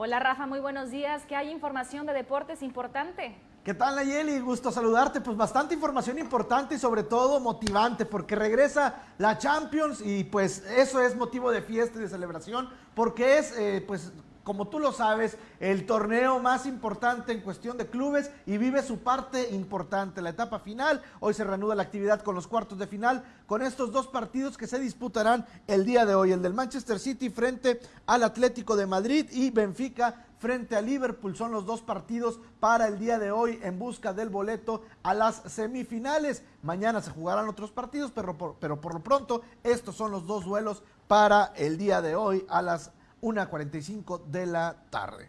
Hola Rafa, muy buenos días. ¿Qué hay información de deportes importante? ¿Qué tal Nayeli? Gusto saludarte. Pues bastante información importante y sobre todo motivante porque regresa la Champions y pues eso es motivo de fiesta y de celebración porque es eh, pues como tú lo sabes, el torneo más importante en cuestión de clubes y vive su parte importante, la etapa final. Hoy se reanuda la actividad con los cuartos de final, con estos dos partidos que se disputarán el día de hoy, el del Manchester City frente al Atlético de Madrid y Benfica frente a Liverpool. Son los dos partidos para el día de hoy en busca del boleto a las semifinales. Mañana se jugarán otros partidos, pero por, pero por lo pronto estos son los dos duelos para el día de hoy a las 1.45 de la tarde.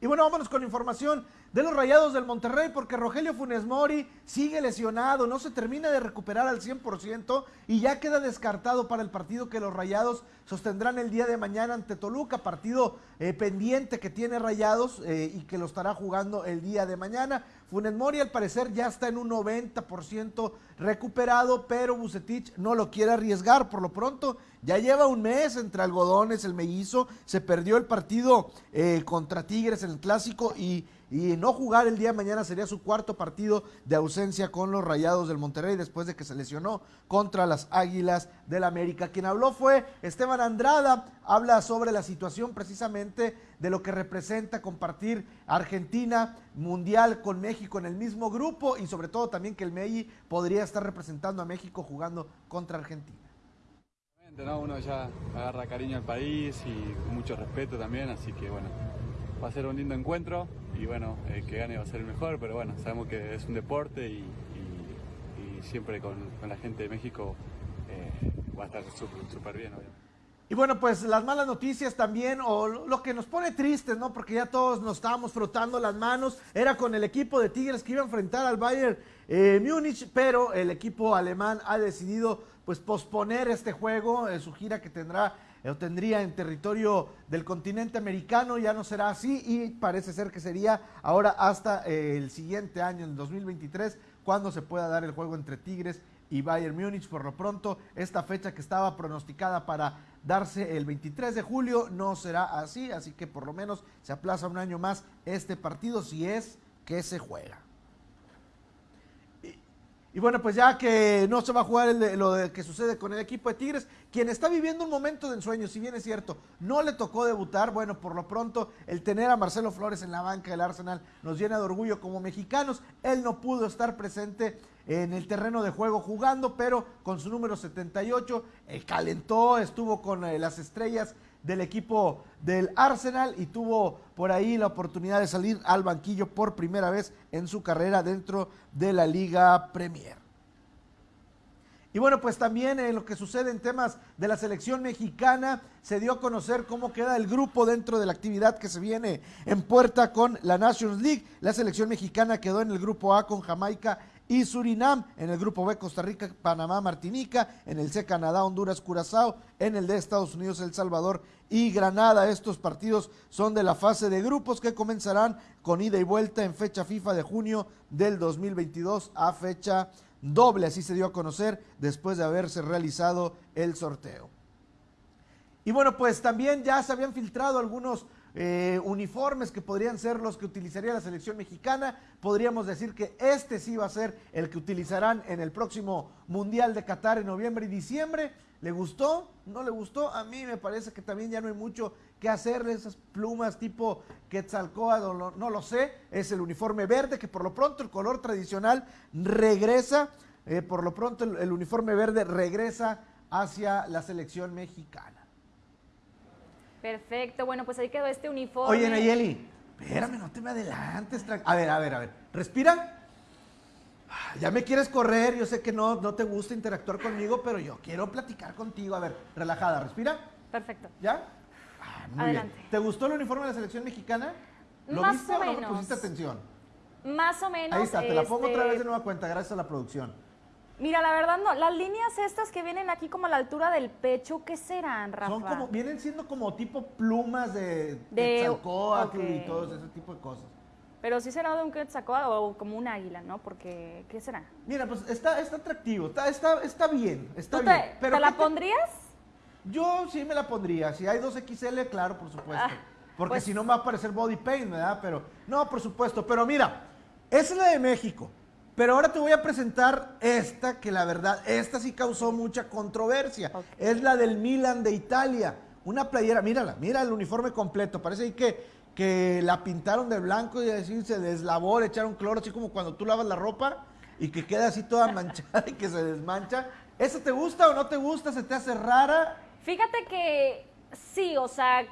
Y bueno, vámonos con información de los Rayados del Monterrey porque Rogelio Funes Mori sigue lesionado, no se termina de recuperar al 100% y ya queda descartado para el partido que los Rayados sostendrán el día de mañana ante Toluca, partido eh, pendiente que tiene Rayados eh, y que lo estará jugando el día de mañana. Funes Mori al parecer ya está en un 90% recuperado, pero Bucetich no lo quiere arriesgar por lo pronto. Ya lleva un mes entre algodones, el mellizo, se perdió el partido eh, contra Tigres en el clásico y y no jugar el día de mañana sería su cuarto partido de ausencia con los Rayados del Monterrey después de que se lesionó contra las Águilas del América. Quien habló fue Esteban Andrada, habla sobre la situación precisamente de lo que representa compartir Argentina Mundial con México en el mismo grupo y sobre todo también que el MEI podría estar representando a México jugando contra Argentina. Uno ya agarra cariño al país y mucho respeto también, así que bueno, va a ser un lindo encuentro y bueno, el que gane va a ser el mejor, pero bueno, sabemos que es un deporte y, siempre con, la gente de México eh, va a estar súper bien, Y bueno, pues las malas noticias también, o lo que nos pone tristes, ¿no? Porque ya todos nos estábamos frotando las manos, era con el equipo de Tigres que iba a enfrentar al Bayern eh, Múnich, pero el equipo alemán ha decidido pues posponer este juego, eh, su gira que tendrá tendría en territorio del continente americano, ya no será así y parece ser que sería ahora hasta eh, el siguiente año, en 2023, cuando se pueda dar el juego entre Tigres y Bayern Múnich. Por lo pronto, esta fecha que estaba pronosticada para darse el 23 de julio no será así, así que por lo menos se aplaza un año más este partido si es que se juega. Y bueno, pues ya que no se va a jugar lo que sucede con el equipo de Tigres, quien está viviendo un momento de ensueño, si bien es cierto, no le tocó debutar, bueno, por lo pronto el tener a Marcelo Flores en la banca del Arsenal nos llena de orgullo como mexicanos. Él no pudo estar presente en el terreno de juego jugando, pero con su número 78 eh, calentó, estuvo con eh, las estrellas del equipo del Arsenal y tuvo por ahí la oportunidad de salir al banquillo por primera vez en su carrera dentro de la Liga Premier. Y bueno, pues también en lo que sucede en temas de la selección mexicana, se dio a conocer cómo queda el grupo dentro de la actividad que se viene en puerta con la Nations League. La selección mexicana quedó en el grupo A con Jamaica y Surinam, en el grupo B Costa Rica, Panamá, Martinica, en el C Canadá, Honduras, Curazao, en el D Estados Unidos, El Salvador y Granada. Estos partidos son de la fase de grupos que comenzarán con ida y vuelta en fecha FIFA de junio del 2022 a fecha doble, así se dio a conocer después de haberse realizado el sorteo. Y bueno, pues también ya se habían filtrado algunos eh, uniformes que podrían ser los que utilizaría la selección mexicana. Podríamos decir que este sí va a ser el que utilizarán en el próximo Mundial de Qatar en noviembre y diciembre. ¿Le gustó? ¿No le gustó? A mí me parece que también ya no hay mucho que hacerle esas plumas tipo Quetzalcóatl, no, no lo sé. Es el uniforme verde que por lo pronto el color tradicional regresa. Eh, por lo pronto el uniforme verde regresa hacia la selección mexicana. Perfecto, bueno, pues ahí quedó este uniforme. Oye, Nayeli, espérame, no te me adelantes. A ver, a ver, a ver. Respira. Ya me quieres correr, yo sé que no, no te gusta interactuar conmigo, pero yo quiero platicar contigo. A ver, relajada, respira. Perfecto. ¿Ya? Ah, Adelante. ¿Te gustó el uniforme de la selección mexicana? ¿Lo Más viste o, no pusiste atención? Más o menos. Ahí está, te la pongo otra vez de nueva cuenta, gracias a la producción. Mira, la verdad no, las líneas estas que vienen aquí como a la altura del pecho, ¿qué serán, Rafa? Son como, vienen siendo como tipo plumas de, de y todo ese tipo de cosas. Pero sí será de un Quetzalcóatl o como un águila, ¿no? Porque, ¿qué será? Mira, pues está, está atractivo, está, está, está bien, está ¿Tú bien. Te, ¿Te la pondrías? Yo sí me la pondría. Si hay dos XL, claro, por supuesto. Ah. porque Pues- si no me va a parecer body paint, ¿verdad? Pero, no, por supuesto. Pero mira, es la de México. Pero ahora te voy a presentar esta, que la verdad, esta sí causó mucha controversia. Es la del Milan de Italia. Una playera, mírala, mira el uniforme completo. Parece ahí que, que la pintaron de blanco y así se deslavó, le echaron cloro, así como cuando tú lavas la ropa y que queda así toda manchada y que se desmancha. ¿Esa te gusta o no te gusta? ¿Se te hace rara? Fíjate que sí, o sea,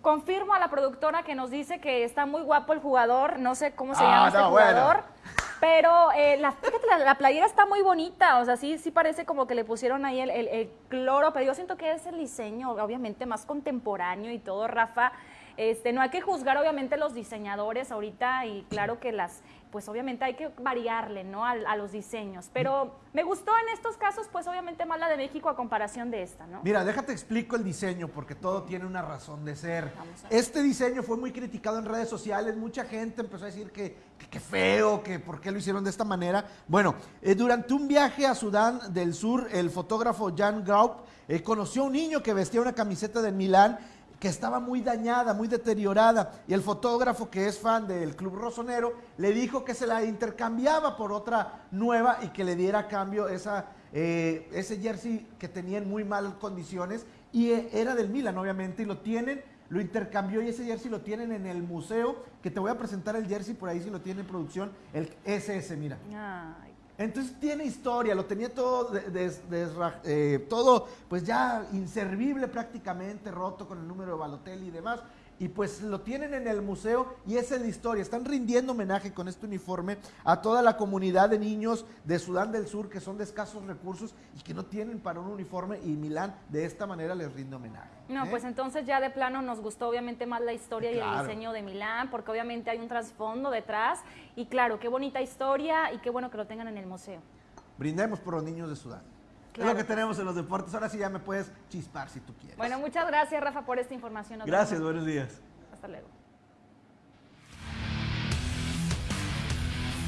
confirmo a la productora que nos dice que está muy guapo el jugador, no sé cómo se Ah, llama este no, bueno. Pero eh, la, fíjate, la, la playera está muy bonita, o sea, sí, sí parece como que le pusieron ahí el, el- el cloro, pero yo siento que es el diseño, obviamente, más contemporáneo y todo, Rafa. Este, no hay que juzgar obviamente los diseñadores ahorita y claro que las, pues obviamente hay que variarle, ¿no? A, a los diseños. Pero me gustó en estos casos, pues obviamente más la de México a comparación de esta, ¿no? Mira, déjate explico el diseño porque todo tiene una razón de ser. Este diseño fue muy criticado en redes sociales, mucha gente empezó a decir que que, que feo, que por qué lo hicieron de esta manera. Bueno, eh, durante un viaje a Sudán del Sur, el fotógrafo Jan Graup eh, conoció a un niño que vestía una camiseta del Milán que estaba muy dañada, muy deteriorada, y el fotógrafo que es fan del Club Rosonero le dijo que se la intercambiaba por otra nueva y que le diera a cambio esa, eh, ese jersey que tenía en muy malas condiciones y eh, era del Milan obviamente y lo tienen, lo intercambió y ese jersey lo tienen en el museo, que te voy a presentar el jersey por ahí si lo tiene en producción, el SS, mira. Ay, Entonces tiene historia, lo tenía todo, eh, todo pues ya inservible prácticamente, roto con el número de Balotelli y demás. Y pues lo tienen en el museo y esa es la historia. Están rindiendo homenaje con este uniforme a toda la comunidad de niños de Sudán del Sur que son de escasos recursos y que no tienen para un uniforme y Milán de esta manera les rinde homenaje. No, ¿eh? pues entonces ya de plano nos gustó obviamente más la historia y el diseño de Milán, porque obviamente hay un trasfondo detrás. Y claro, qué bonita historia y qué bueno que lo tengan en el museo. Brindemos por los niños de Sudán. Es lo que tenemos en los deportes. Ahora sí ya me puedes chispar si tú quieres. Bueno, muchas gracias Rafa por esta información. Nos Gracias, vemos. buenos días. Hasta luego.